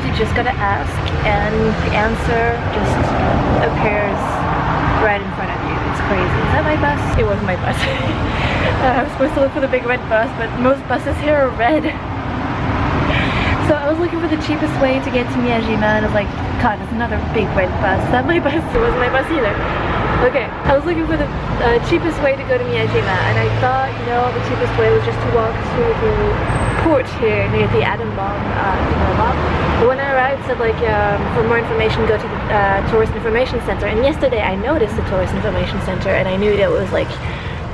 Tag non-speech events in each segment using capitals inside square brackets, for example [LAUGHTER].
sometimes you just gotta ask and the answer just appears right in front of you. It's crazy. Is that my bus? It was my bus. [LAUGHS] uh, I was supposed to look for the big red bus, but most buses here are red. [LAUGHS] So I was looking for the cheapest way to get to Miyajima and I was like, God, there's another big red bus. That my [LAUGHS] bus? It wasn't my bus either. Okay, I was looking for the uh, cheapest way to go to Miyajima and I thought, you know, the cheapest way was just to walk to the port here near the atom bomb uh, But when I arrived, said like, um, for more information, go to the uh, Tourist Information Center. And yesterday I noticed the Tourist Information Center and I knew that it was like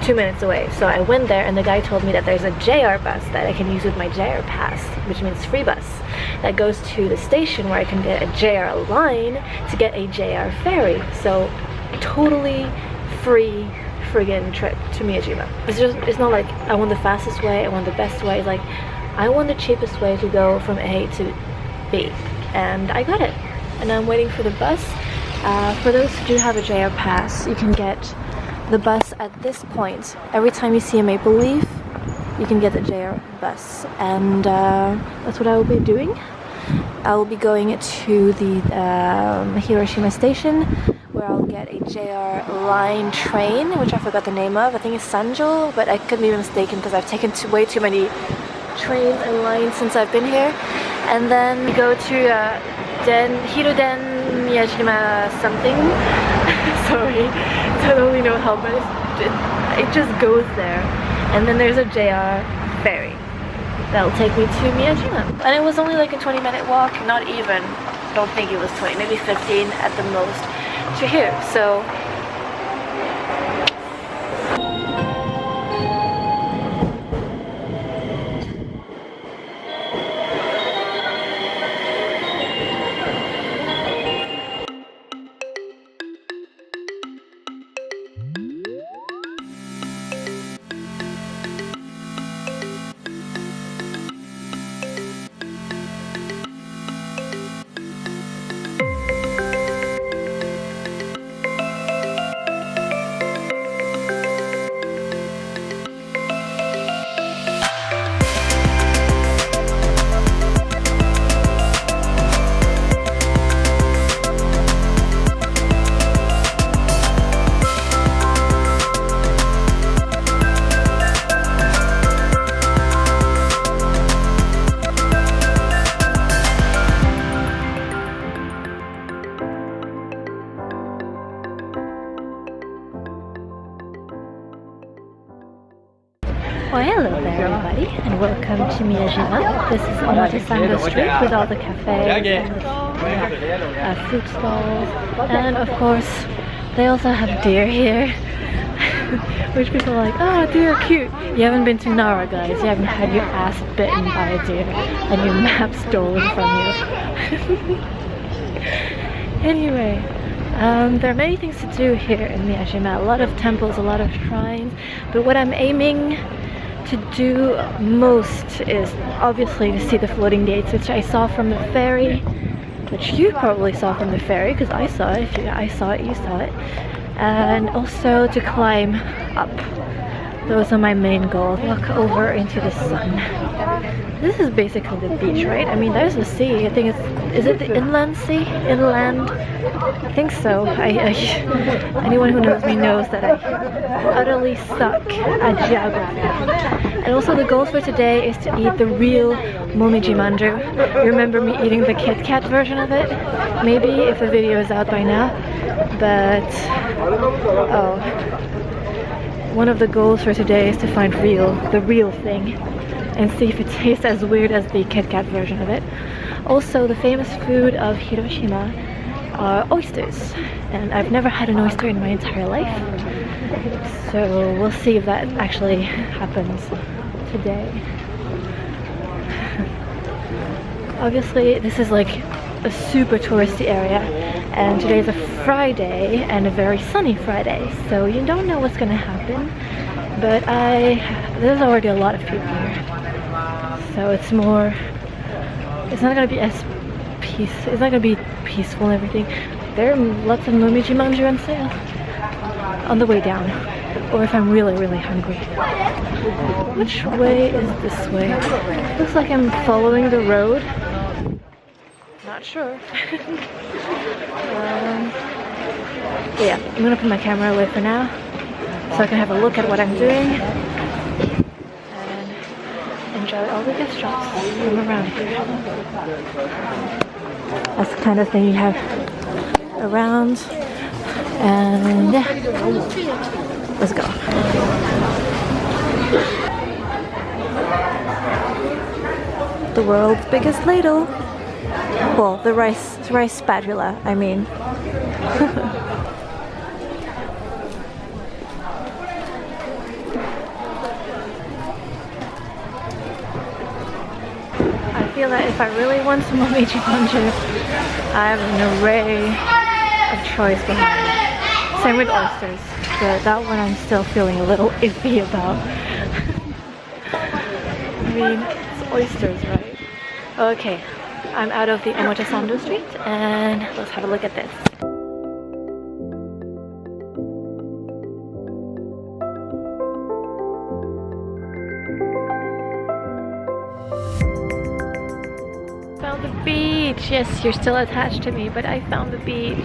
two minutes away. So I went there and the guy told me that there's a JR bus that I can use with my JR pass, which means free bus, that goes to the station where I can get a JR line to get a JR ferry. So totally free friggin' trip to Miyajima. It's just, it's not like I want the fastest way, I want the best way, it's like I want the cheapest way to go from A to B. And I got it. And I'm waiting for the bus. Uh, for those who do have a JR pass, you can get the bus at this point. Every time you see a maple leaf, you can get the JR bus. And uh, that's what I will be doing. I will be going to the um, Hiroshima station where I'll get a JR line train, which I forgot the name of. I think it's Sanjo, but I could be mistaken because I've taken too, way too many trains and lines since I've been here. And then we go to uh, Den Hiroden Miyajima something. [LAUGHS] Sorry, [LAUGHS] I don't really know how, but it, it just goes there. And then there's a JR ferry that'll take me to Miyajima. And it was only like a 20 minute walk, not even. don't think it was 20, maybe 15 at the most to here. So Omotesando Street with all the cafes and uh, food stalls. And of course they also have deer here [LAUGHS] which people are like, oh deer are cute. You haven't been to Nara guys, you haven't had your ass bitten by a deer and your map stolen from you. [LAUGHS] anyway, um, there are many things to do here in Miyajima, a lot of temples, a lot of shrines, but what I'm aiming to do most is obviously to see the floating gates, which I saw from the ferry, which you probably saw from the ferry, because I saw it. If you, I saw it, you saw it. And also to climb up. Those are my main goals. Walk over into the sun. This is basically the beach, right? I mean, there's the sea. I think it's, is it the inland sea? Inland? I think so. I, I [LAUGHS] anyone who knows me knows that I utterly suck at geography. And also the goal for today is to eat the real momiji manju. You remember me eating the Kit Kat version of it? Maybe if the video is out by now. But, oh, one of the goals for today is to find real, the real thing, and see if it tastes as weird as the Kit Kat version of it. Also, the famous food of Hiroshima are oysters, and I've never had an oyster in my entire life. So we'll see if that actually happens today. [LAUGHS] Obviously, this is like a super touristy area and today's a Friday and a very sunny Friday so you don't know what's gonna happen but I there's already a lot of people here. So it's more it's not gonna be as peace it's not gonna be peaceful and everything. There are lots of momiji manju on sale on the way down or if I'm really really hungry. Which way is this way? Looks like I'm following the road not sure. [LAUGHS] um, yeah, I'm gonna put my camera away for now so I can have a look at what I'm doing and enjoy all the gift shops from around. That's the kind of thing you have around and yeah, let's go. The world's biggest ladle. Well, the rice rice spatula, I mean. [LAUGHS] I feel that if I really want some momiji manju, I have an array of choice behind it. Same with oysters, but that one I'm still feeling a little [LAUGHS] iffy about. [LAUGHS] I mean, it's oysters, right? Okay, I'm out of the Omotesando Street and let's have a look at this. Found the beach! Yes, you're still attached to me, but I found the beach.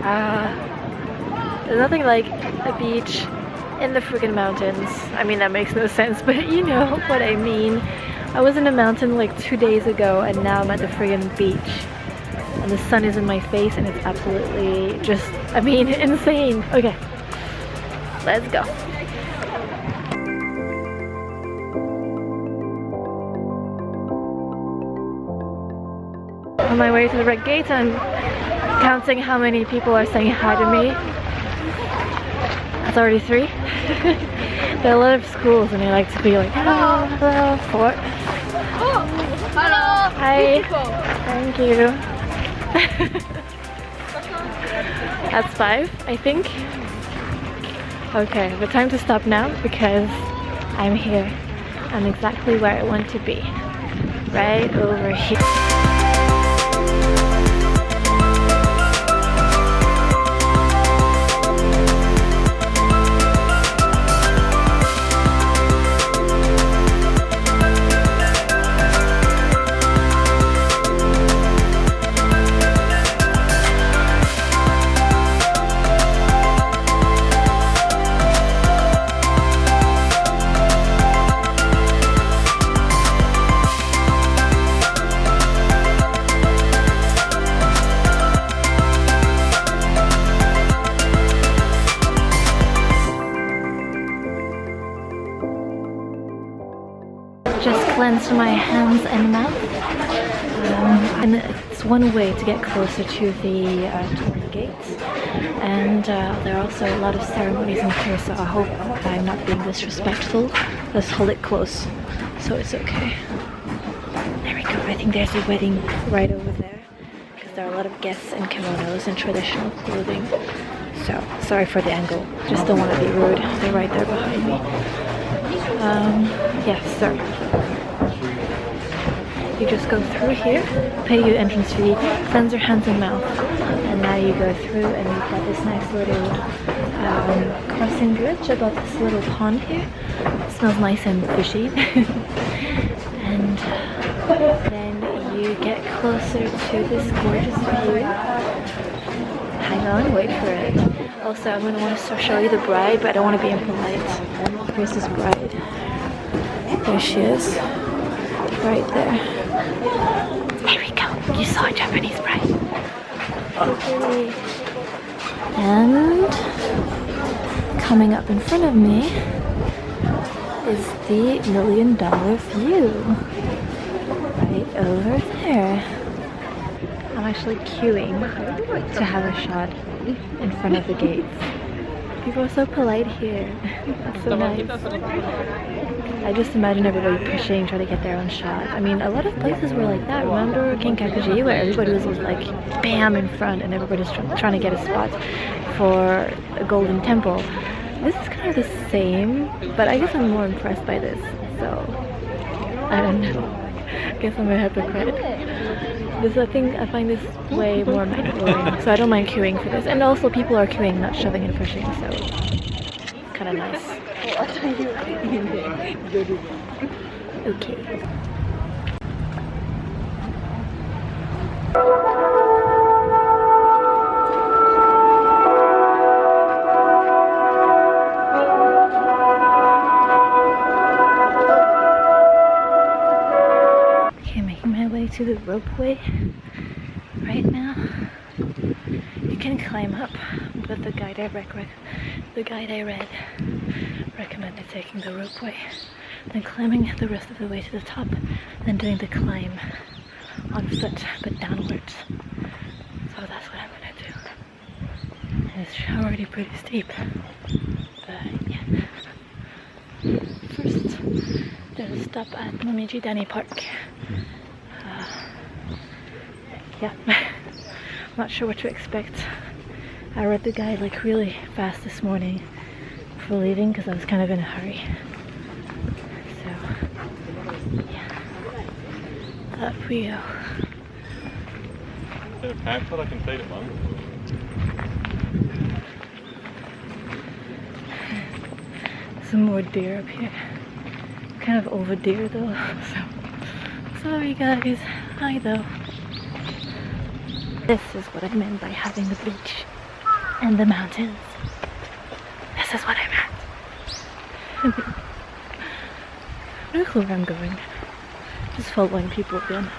Ah, there's nothing like a beach in the freaking mountains. I mean, that makes no sense, [LAUGHS] but you know what I mean. I was in a mountain like two days ago and now I'm at the friggin' beach. And the sun is in my face and it's absolutely just, I mean, [LAUGHS] insane. Okay, let's go. On my way to the red gate, I'm counting how many people are saying hi to me. That's already three. [LAUGHS] there are a lot of schools and they like to be like, hello, hello, four. Oh, hello. Hi. Thank you. [LAUGHS] That's five, I think. Okay, but time to stop now because I'm here. I'm exactly where I want to be. Right over here. Just cleansed my hands and mouth. Um, and it's one way to get closer to the uh, Torii gates. And uh, there are also a lot of ceremonies in here, so I hope I'm not being disrespectful. Let's hold it close, so it's okay. There we go. I think there's a wedding right over there. Because there are a lot of guests in kimonos and traditional clothing. So, sorry for the angle. Just don't want to be rude. They're right there behind me. Um, yes, sir. You just go through here, pay your entrance fee, cleanse your hands and mouth, and now you go through and you've got this nice little um, crossing bridge above this little pond here. It smells nice and fishy. [LAUGHS] and then you get closer to this gorgeous view. Hang on, wait for it. Also, I'm going to want to show you the bride, but I don't want to be impolite. Here's this bride. There she is. Right there. There we go. You saw a Japanese bride. Okay. And coming up in front of me is the million dollar view. Right over there. I'm actually queuing to have a shot in front of the gates. People are so polite here. [LAUGHS] That's so nice. I just imagine everybody pushing, trying to get their own shot. I mean, a lot of places were like that. Remember Kinkakuji, where everybody was like bam in front and everybody's tr trying to get a spot for a golden temple. This is kind of the same, but I guess I'm more impressed by this. So, I don't know. [LAUGHS] I guess I'm a hypocrite. This I think I find this way more mind-blowing, so I don't mind queuing for this. And also people are queuing, not shoving and pushing, so kind of nice. Okay. Ropeway right now. You can climb up, but the guide I rec- the guide I read recommended taking the ropeway, then climbing the rest of the way to the top, then doing the climb on foot but downwards. So that's what I'm gonna do. And it's already pretty steep, but yeah. First, there's a stop at Momiji Dani Park. Yeah, [LAUGHS] not sure what to expect. I read the guide like really fast this morning for leaving because I was kind of in a hurry. So, yeah, up we go. Is it a I can feed it one? Some more deer up here. Kind of over deer though, [LAUGHS] so sorry guys. Hi though. This is what I meant by having the beach and the mountains. This is what I meant. [LAUGHS] no clue where I'm going. Just following people again.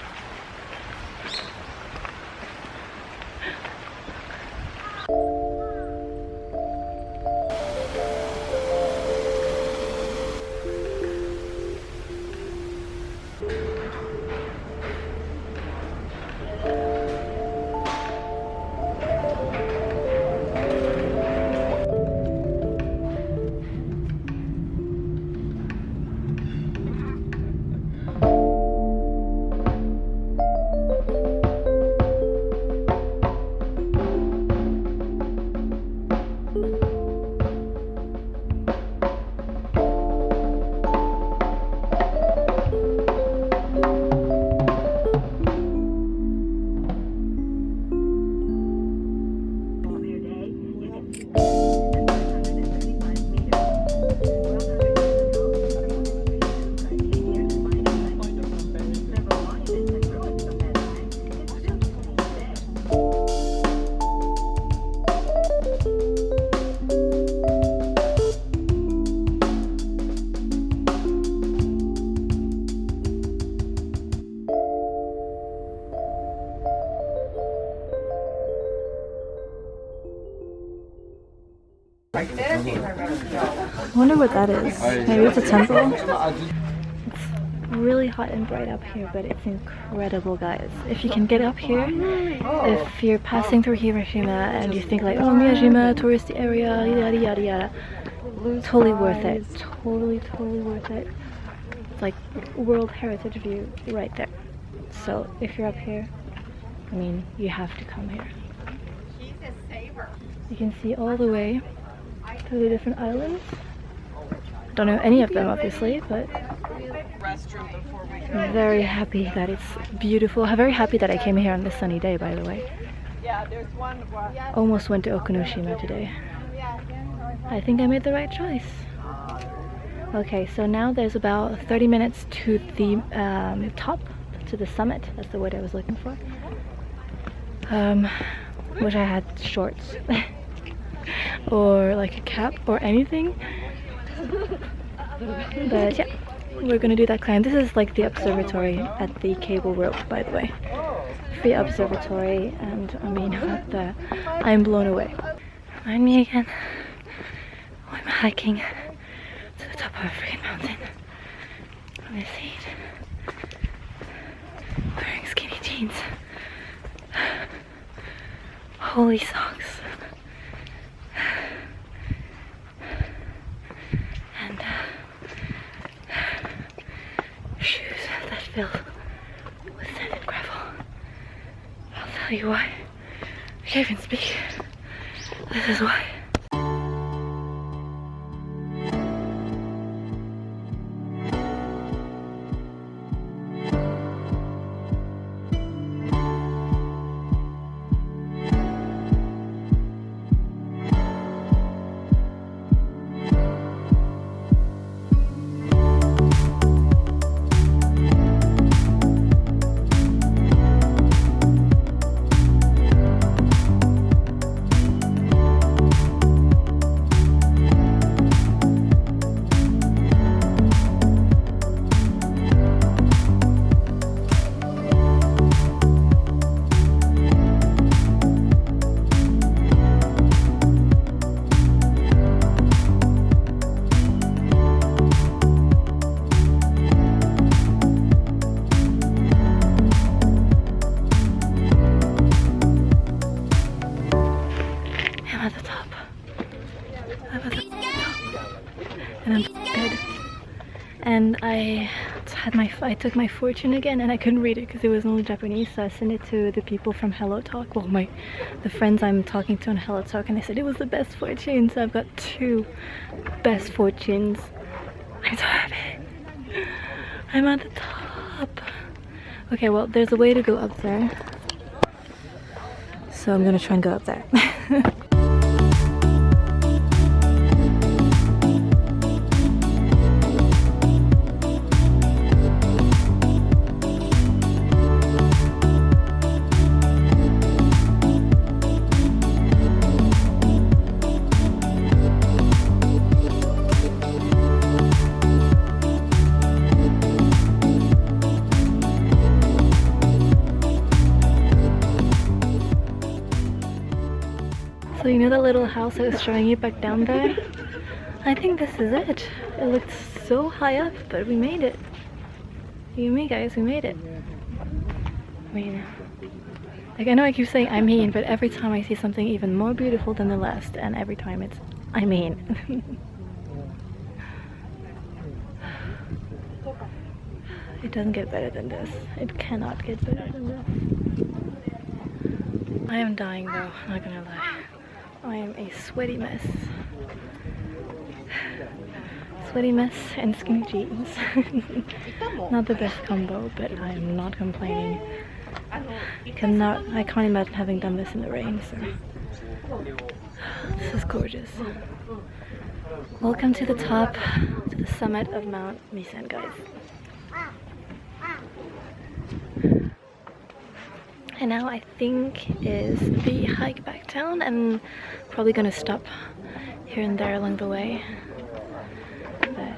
I wonder what that is. Maybe it's a temple? It's really hot and bright up here, but it's incredible, guys. If you can get up here, if you're passing through Hiroshima and you think like, oh, Miyajima, touristy area, yada yada yada, totally worth it. Totally, totally worth it. It's like World Heritage View right there. So if you're up here, I mean, you have to come here. You can see all the way to the different islands. Don't know any of them, obviously, but I'm very happy that it's beautiful. I'm very happy that I came here on this sunny day, by the way. Almost went to Okunoshima today. I think I made the right choice. Okay, so now there's about 30 minutes to the um, top, to the summit. That's the word I was looking for. Um, wish I had shorts. [LAUGHS] or like a cap or anything. But yeah, we're gonna do that climb. This is like the observatory at the cable rope, by the way. Free observatory, and I mean, [LAUGHS] the, I'm blown away. Remind me again. I'm hiking to the top of a freaking mountain on this heat, wearing skinny jeans. [SIGHS] Holy socks. And uh, shoes that fill with sand and gravel. I'll tell you why. I can't even speak. This is why. I had my I took my fortune again and I couldn't read it because it was only Japanese so I sent it to the people from Hello Talk. Well my the friends I'm talking to on Hello Talk and they said it was the best fortune so I've got two best fortunes. I'm so happy I'm at the top. Okay well there's a way to go up there. So I'm gonna try and go up there [LAUGHS] little I was showing you back down there? I think this is it. It looked so high up, but we made it. You and me guys, we made it. I mean, like I know I keep saying I mean, but every time I see something even more beautiful than the last, and every time it's I mean. [LAUGHS] it doesn't get better than this. It cannot get better than this. I am dying though, not gonna lie. I am a sweaty mess. Sweaty mess and skinny jeans. [LAUGHS] not the best combo, but I am not complaining. Cannot, I can't imagine having done this in the rain, so. This is gorgeous. Welcome to the top, to the summit of Mount Misen, guys. And now I think is the hike back down. I'm probably gonna stop here and there along the way. But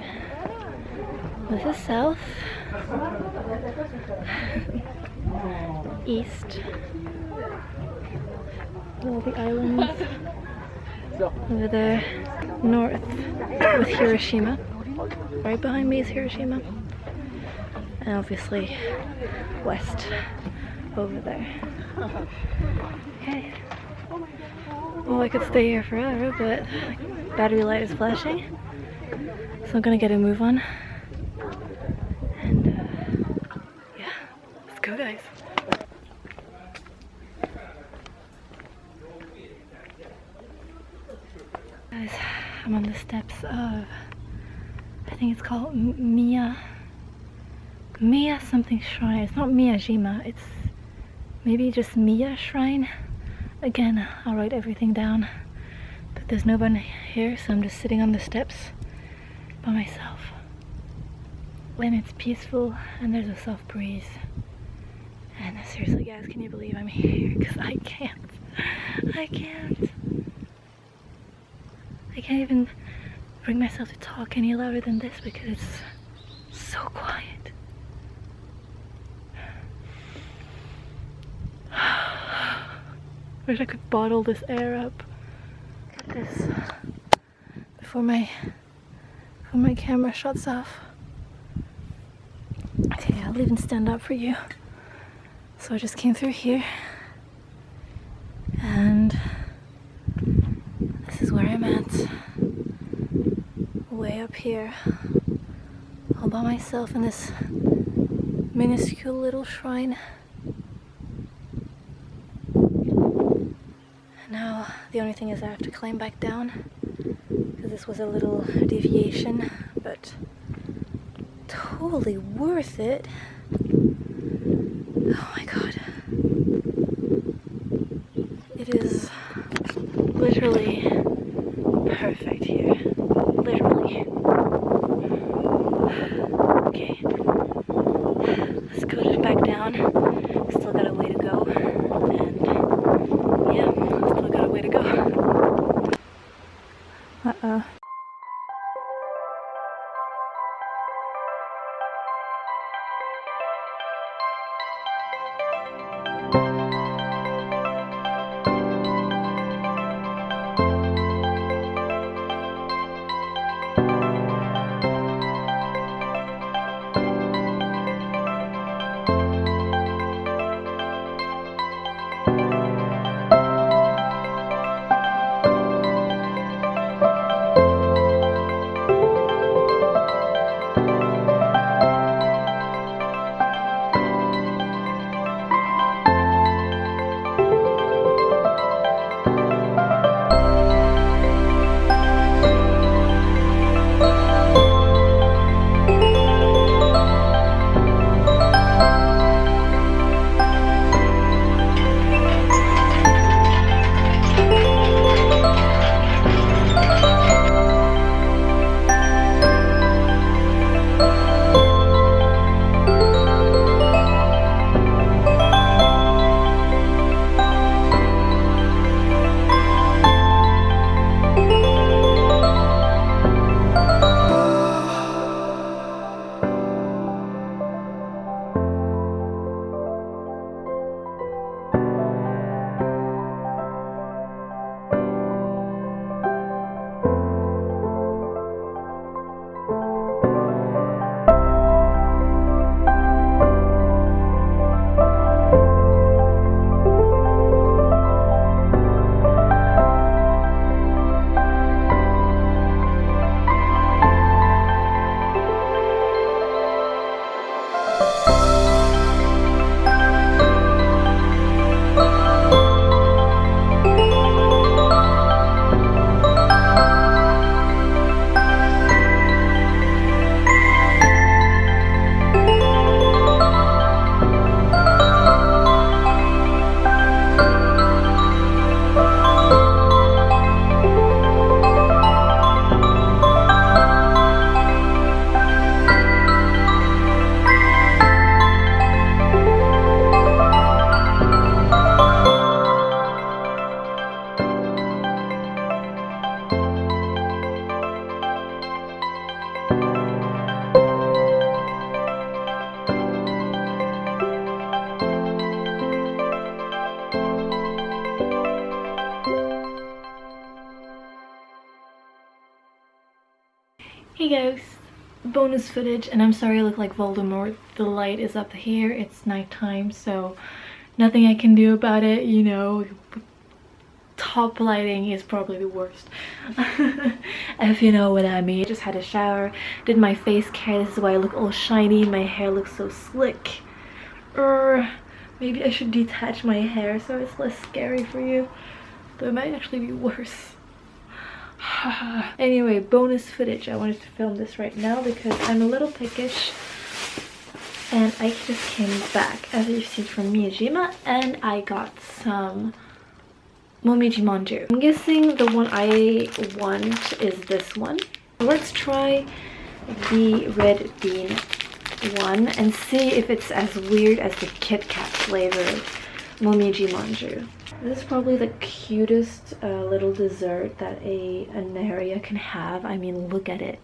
this is south. [LAUGHS] East. All the islands. Over there, north with Hiroshima. Right behind me is Hiroshima. And obviously west over there. Okay. Well, I could stay here forever, but battery light is flashing. So I'm gonna get a move on. And uh, yeah, let's go guys. Guys, I'm on the steps of, I think it's called M Mia, Mia something shrine. It's not Miyajima, it's maybe just Mia shrine. Again, I'll write everything down. But there's no one here, so I'm just sitting on the steps by myself. When it's peaceful and there's a soft breeze. And seriously guys, can you believe I'm here? Because I can't. I can't. I can't even bring myself to talk any louder than this because it's so quiet. Wish I could bottle this air up. This. Before my before my camera shuts off. Okay, I'll even stand up for you. So I just came through here and this is where I'm at. Way up here. All by myself in this minuscule little shrine. Now the only thing is I have to climb back down because this was a little deviation, but totally worth it. Oh my god. It is literally perfect here. Literally. Okay. Let's go back down. Footage, and I'm sorry I look like Voldemort. The light is up here, it's nighttime, so nothing I can do about it, you know. Top lighting is probably the worst. [LAUGHS] if you know what I mean. Just had a shower, did my face care, this is why I look all shiny, my hair looks so slick. Er, maybe I should detach my hair so it's less scary for you. Though it might actually be worse. [SIGHS] anyway, bonus footage. I wanted to film this right now because I'm a little pickish. And I just came back, as you've seen from Miyajima, and I got some Momiji Manju. I'm guessing the one I want is this one. Let's try the red bean one and see if it's as weird as the Kit Kat flavored Momiji Manju. This is probably the cutest uh, little dessert that a, a Naria can have. I mean, look at it.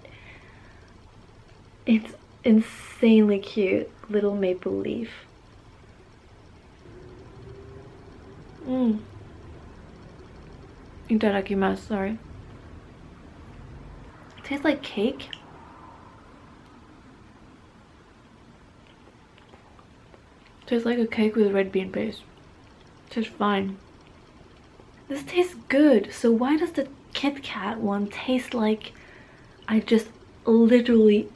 It's insanely cute. Little maple leaf. Mmm. Itadakimasu, sorry. It tastes like cake. It tastes like a cake with red bean paste. Tastes fine. This tastes good, so why does the Kit Kat one taste like I just literally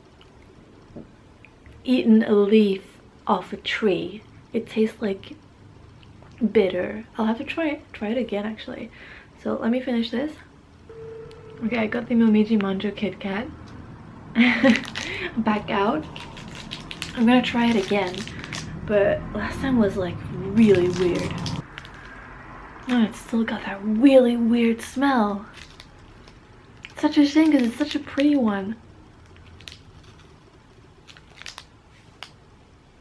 eaten a leaf off a tree? It tastes like bitter. I'll have to try it, try it again actually. So let me finish this. Okay, I got the Momiji Manju Kit Kat. [LAUGHS] Back out. I'm gonna try it again. But last time was like really weird. No, it's still got that really weird smell. Such a shame because it's such a pretty one.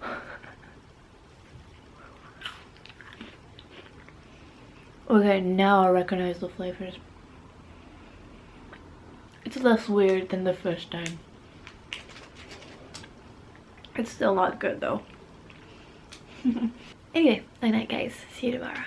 [LAUGHS] okay, now I recognize the flavors. It's less weird than the first time. It's still not good though. [LAUGHS] anyway, night night guys. See you tomorrow.